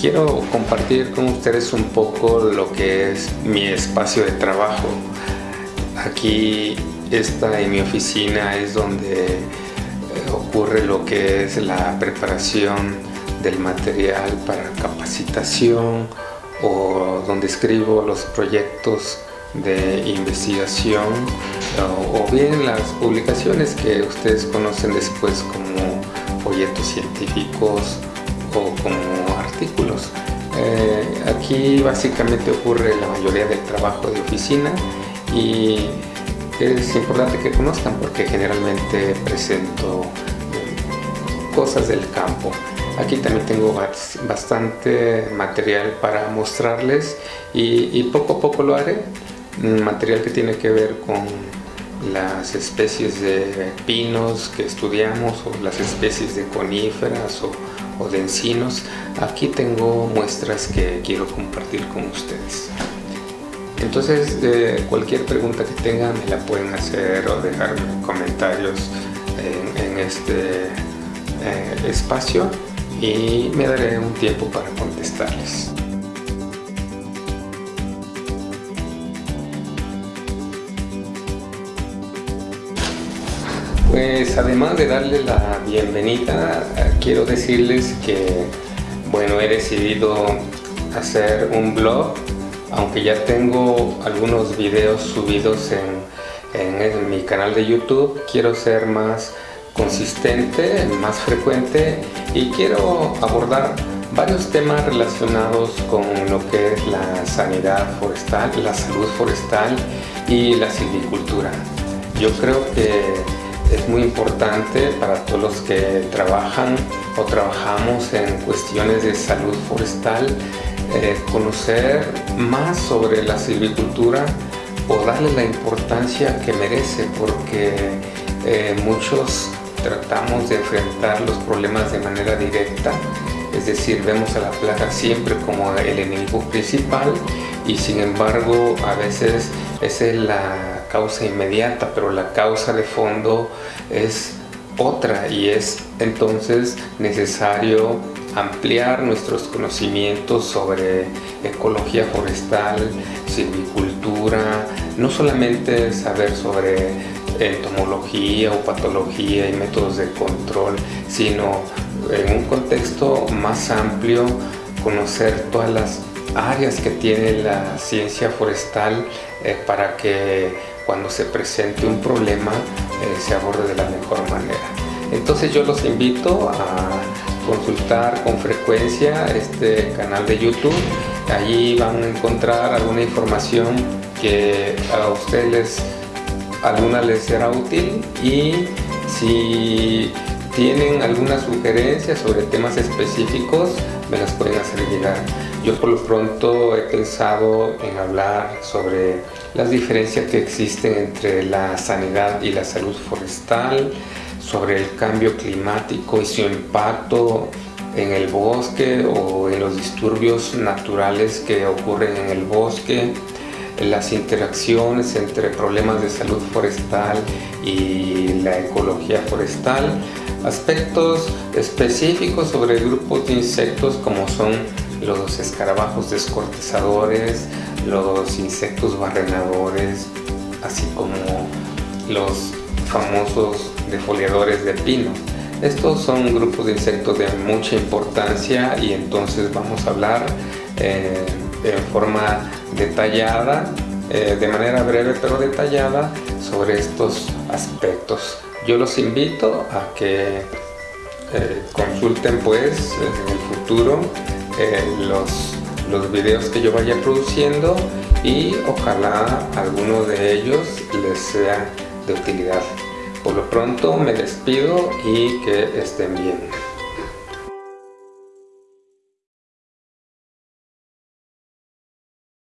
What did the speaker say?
quiero compartir con ustedes un poco lo que es mi espacio de trabajo. Aquí esta en mi oficina es donde eh, ocurre lo que es la preparación del material para capacitación o donde escribo los proyectos de investigación o, bien las publicaciones que ustedes conocen después como folletos científicos o como Eh, aquí básicamente ocurre la mayoría del trabajo de oficina y es importante que conozcan porque generalmente presento cosas del campo. Aquí también tengo bastante material para mostrarles y, poco a poco lo haré. Material que tiene que ver con las especies de pinos que estudiamos o las especies de coníferas o, de encinos. Aquí tengo muestras que quiero compartir con ustedes. Entonces, cualquier pregunta que tengan me la pueden hacer o dejar comentarios en, este eh, espacio y me daré un tiempo para contestarles. Pues además de darle la bienvenida, quiero decirles que bueno, he decidido hacer un blog, aunque ya tengo algunos videos subidos en, en mi canal de YouTube, quiero ser más consistente, más frecuente y quiero abordar varios temas relacionados con lo que es la sanidad forestal, la salud forestal y la silvicultura. Yo creo que es muy importante para todos los que trabajan o trabajamos en cuestiones de salud forestal eh, conocer más sobre la silvicultura o darle la importancia que merece porque eh, muchos tratamos de enfrentar los problemas de manera directa, es decir, vemos a la plaga siempre como el enemigo principal y sin embargo a veces es la causa inmediata, pero la causa de fondo es otra y es entonces necesario ampliar nuestros conocimientos sobre ecología forestal, silvicultura, no solamente saber sobre entomología o patología y métodos de control, sino en un contexto más amplio conocer todas las áreas que tiene la ciencia forestal eh, para que cuando se presente un problema eh, se aborde de la mejor manera. Entonces yo los invito a consultar con frecuencia este canal de YouTube. Allí van a encontrar alguna información que a ustedes alguna les será útil y si tienen alguna sugerencia sobre temas específicos me las pueden hacer llegar. Yo por lo pronto he pensado en hablar sobre las diferencias que existen entre la sanidad y la salud forestal, sobre el cambio climático y su impacto en el bosque o en los disturbios naturales que ocurren en el bosque, las interacciones entre problemas de salud forestal y la ecología forestal, aspectos específicos sobre grupos de insectos como son los escarabajos descortezadores, los insectos barrenadores, así como los famosos defoliadores de pino. Estos son grupos de insectos de mucha importancia y entonces vamos a hablar eh, en forma detallada, eh, de manera breve pero detallada, sobre estos aspectos. Yo los invito a que eh, consulten pues en el futuro los, los videos que yo vaya produciendo y ojalá alguno de ellos les sea de utilidad. Por lo pronto me despido y que estén bien.